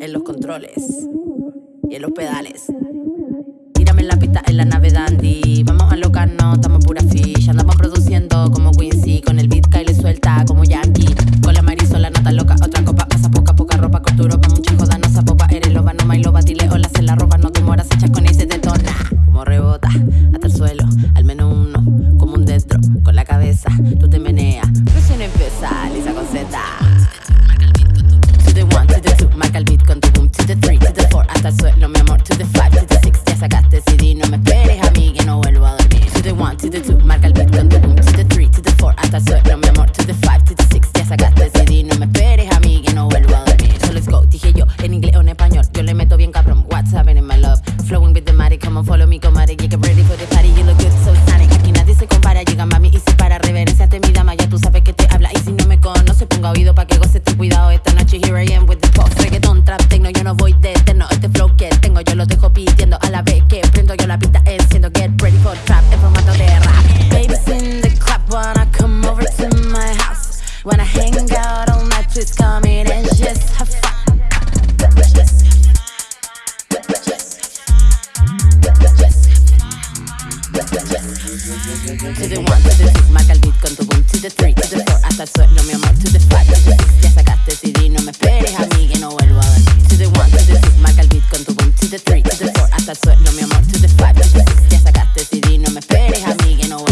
en los controles y en los pedales. To the five, to the six, ya sacaste CD. No me esperes a mí que no vuelvo a. To the one, to the two, marca el beat con tu boom. To the three, to the four, hasta el suelo, mi amor. To the five, to the six, ya sacaste CD. No me esperes a mí que no vuelvo a dormir. So let's go, dije yo, en inglés o en español. Yo le meto bien cabrón. What's happening, my love? Flowing with the matic, come on, follow me, comadre. You get ready for the party, you look good, so sonic. Aquí nadie se compara, llega mami y se para. Reverencia ante mi dama, ya tú sabes que te habla. Y si no me conoce, ponga oído pa' que goce tu cuidado esta noche. Here I am with She's coming and just have fun. To the one, to the two, mata con tu boom. To the three, to the four, hasta el suelo, mi amor. To the five, ya sacaste CD, no me esperes a mí que no vuelvo a ver. To the one, to the two, mata con tu boom. To the three, to the four, hasta el suelo, mi amor. To the five, no me esperes a mí que no